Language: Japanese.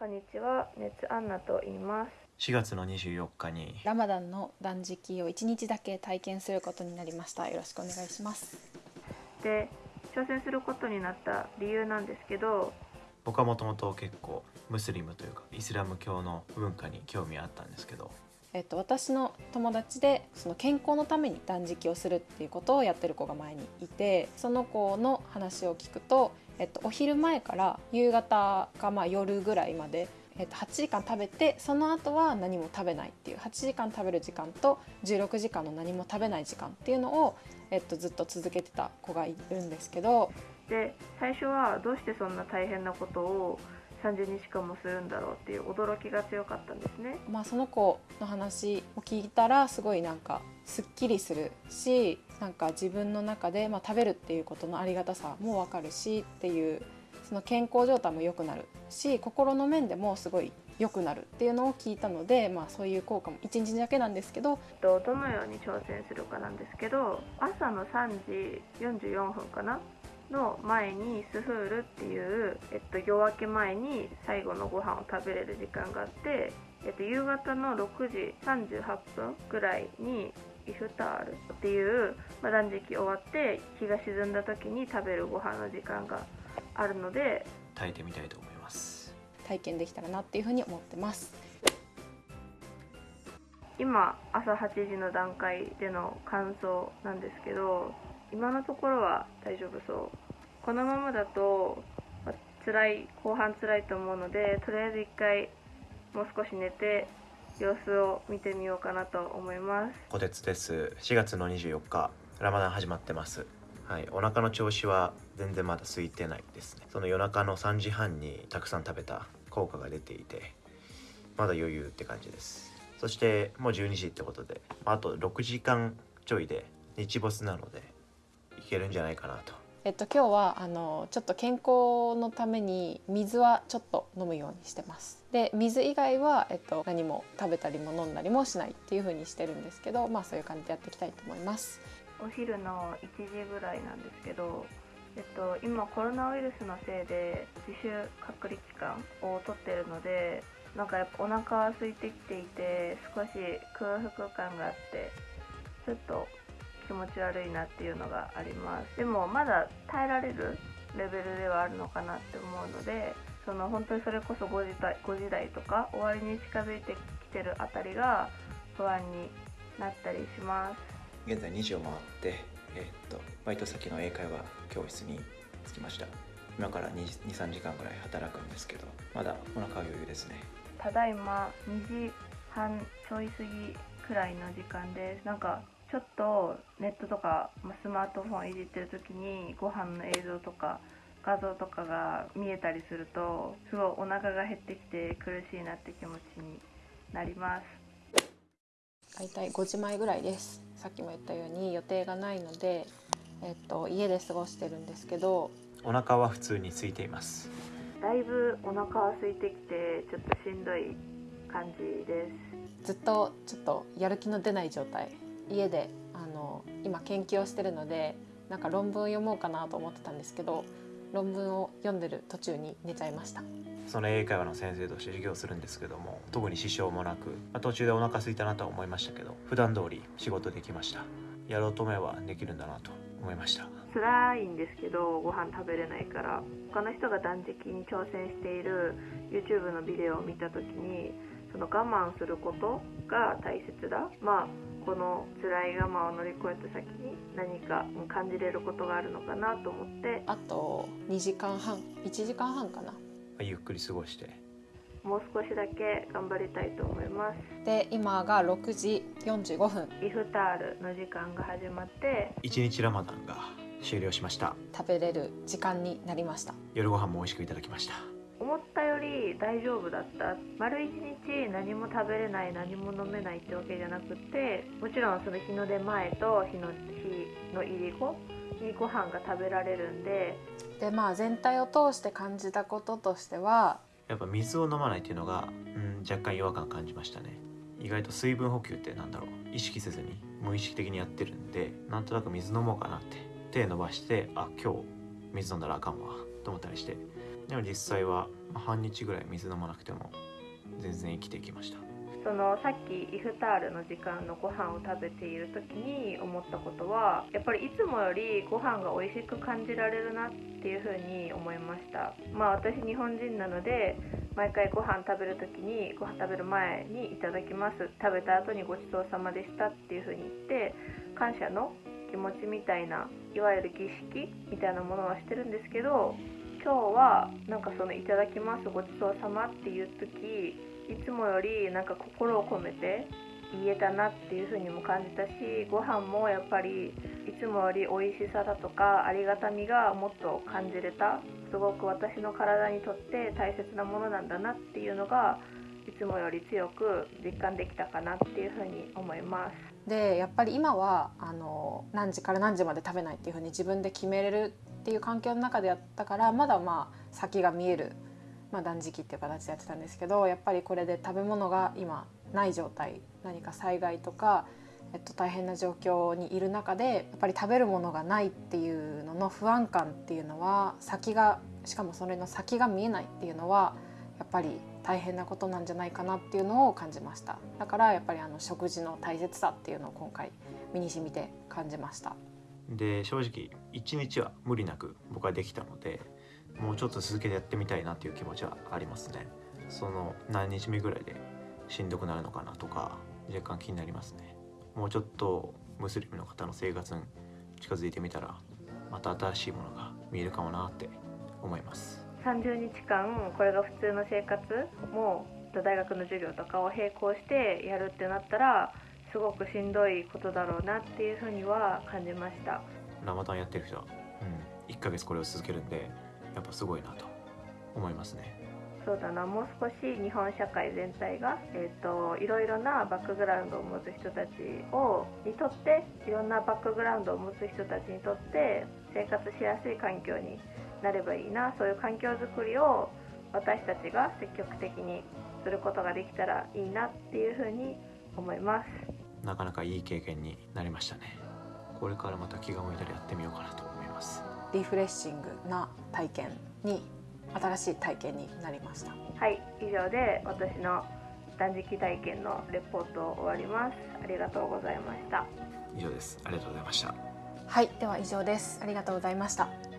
こんにちは、熱アンナと言います。4月の24日に。ラマダンの断食を1日だけ体験することになりました。よろしくお願いします。で、挑戦することになった理由なんですけど、僕はもともと結構ムスリムというかイスラム教の文化に興味あったんですけど。えっと、私の友達でその健康のために断食をするっていうことをやってる子が前にいてその子の話を聞くと、えっと、お昼前から夕方かまあ夜ぐらいまで、えっと、8時間食べてその後は何も食べないっていう8時間食べる時間と16時間の何も食べない時間っていうのを、えっと、ずっと続けてた子がいるんですけどで、最初はどうしてそんな大変なことを30日間もするんだろうっていう驚きが強かったんですね。まあ、その子の話を聞いたらすごいなんかすっきりするしなんか自分の中で、まあ、食べるっていうことのありがたさも分かるしっていうその健康状態も良くなるし心の面でもすごい良くなるっていうのを聞いたので、まあ、そういう効果も1日だけなんですけどとどのように挑戦するかなんですけど朝の3時44分かなの前にスフールっていう、えっと、夜明け前に最後のご飯を食べれる時間があって、えっと、夕方の6時38分ぐらいにイフタールっていう、まあ、断食終わって日が沈んだ時に食べるご飯の時間があるので炊いてみたいと思います体験できたらなっていうふうに思ってます。今朝8時の段階での感想なんですけど今のところは大丈夫そう？このままだと、辛い後半辛いと思うのでとりあえず一回もう少し寝て様子を見てみようかなと思います。小鉄です。4月の24日ラマダン始まってます。はい。お腹の調子は全然まだ空いてないですね。その夜中の3時半にたくさん食べた効果が出ていてまだ余裕って感じです。そしてもう12時ってことであと6時間ちょいで日没なのでいけるんじゃないかなとえっと、今日はあのちょっと健康のために水はちょっと飲むようにしてます。で水以外は、えっと、何も食べたりも飲んだりもしないっていう風にしてるんですけどまあそういう感じでやっていきたいと思います。お昼の1時ぐらいなんですけど、えっと、今コロナウイルスのせいで自主隔離期間を取ってるのでなんかやっぱお腹は空いてきていて少し空腹感があってちょっと気持ち悪いなっていうのがあります。でもまだ耐えられるレベルではあるのかなって思うのでその本当にそれこそ5時台 ,5 時台とか終わりに近づいてきてるあたりが不安になったりします。現在2時を回って、えーっとバイト先の英会話教室に着きました。今から23時間ぐらい働くんですけどまだお腹は余裕ですね。ただいま2時半ちょい過ぎくらいの時間です。なんかちょっとネットとかまあスマートフォンいじってる時にご飯の映像とか画像とかが見えたりするとすごいお腹が減ってきて苦しいなって気持ちになります。大体5時前ぐらいです。さっきも言ったように予定がないので、えっと、家で過ごしてるんですけど。お腹は普通に空いています。だいぶお腹は空いてきてちょっとしんどい感じです。ずっとちょっとやる気の出ない状態家であの今研究をしてるのでなんか論文を読もうかなと思ってたんですけど論文を読んでる途中に寝ちゃいました。その英会話の先生として授業するんですけども特に支障もなく、まあ途中でお腹空いたなとは思いましたけど普段通り仕事できました。やろうと思えばできるんだなと思いました。辛いんですけどご飯食べれないから他の人が断食に挑戦している YouTube のビデオを見た時にその我慢することが大切だ。まあこの辛い我慢を乗り越えた先に何か感じれることがあるのかなと思って。あと2時間半1時間半かな。まあゆっくり過ごして。もう少しだけ頑張りたいと思います。で今が6時45分。イフタールの時間が始まって。一日ラマダンが終了しました。食べれる時間になりました。夜ご飯も美味しくいただきましたり大丈夫だった？丸一日何も食べれない何も飲めないってわけじゃなくてもちろんその日の出前と日の日の入り後にご飯が食べられるんで。でまあ全体を通して感じたこととしてはやっぱ水を飲まないっていうのが、うん、若干違和感感じましたね。意外と水分補給ってなんだろう？意識せずに無意識的にやってるんでなんとなく水飲もうかなって手伸ばしてあ今日水飲んだらあかんわと思ったりしてでも実際は半日ぐらい水飲まなくても全然生きていきました。そのさっきイフタールの時間のご飯を食べている時に思ったことはやっぱりいつもよりご飯が美味しく感じられるなっていうふうに思いました。まあ私日本人なので毎回ご飯食べる時にご飯食べる前に「いただきます」食べた後に「ごちそうさまでした」っていうふうに言って感謝の気持ちみたいないわゆる儀式みたいなものはしてるんですけど今日はなんかその「いただきますごちそうさま」っていう時いつもよりなんか心を込めて言えたなっていう風にも感じたしご飯もやっぱりいつもより美味しさだとかありがたみがもっと感じれたすごく私の体にとって大切なものなんだなっていうのがいつもより強く実感できたかなっていう風に思います。でやっぱり今はあの何時から何時まで食べないっていう風に自分で決めれるっていう環境の中でやったからまだまあ先が見えるまあ、断食っていう形でやってたんですけどやっぱりこれで食べ物が今ない状態何か災害とか、えっと、大変な状況にいる中でやっぱり食べるものがないっていうのの不安感っていうのは先がしかもそれの先が見えないっていうのはやっぱり大変なことなんじゃないかなっていうのを感じました。だからやっぱりあの食事の大切さっていうのを今回身に染みて感じました。で正直1日は無理なく僕はできたのでもうちょっと続けてやってみたいなっていう気持ちはありますね。その何日目ぐらいでしんどくなるのかなとか若干気になりますね。もうちょっとムスリムの方の生活に近づいてみたらまた新しいものが見えるかもなって思います。30日間これが普通の生活も大学の授業とかを並行してやるってなったらすごくしんどいことだろうなっていうふうには感じました。ラマダンやってる人。は、うん、1ヶ月これを続けるんでやっぱすごいなと思いますね。そうだな。もう少し日本社会全体が、えーと、いろいろなバックグラウンドを持つ人たちをにとっていろんなバックグラウンドを持つ人たちにとって生活しやすい環境になればいいなそういう環境づくりを私たちが積極的にすることができたらいいなっていうふうに思います。なかなかいい経験になりましたね。これからまた気が向いたらやってみようかなと思います。リフレッシングな体験に新しい体験になりました。はい以上で私の断食体験のレポートを終わります。ありがとうございました。以上です。ありがとうございました。はいでは以上です。ありがとうございました